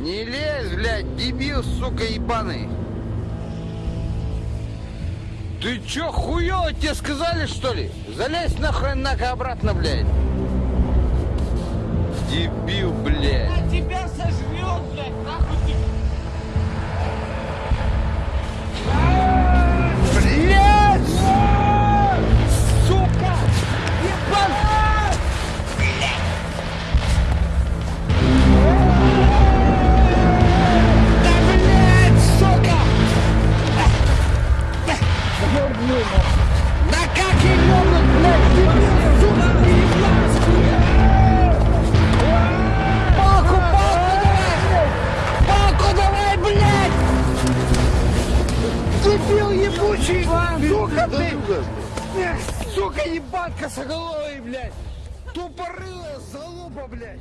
Не лезь, блядь, дебил, сука, ебаный. Ты чё, хуёво тебе сказали, что ли? Залезь нахуй нахуй обратно, блядь. Дебил, блядь. Да как сука, Палку, палку давай! Палку давай, блядь! Дебил ебучий! Сука ты! Эх, Сука ебан косоголовый, блядь! Тупорылая залупа, блядь!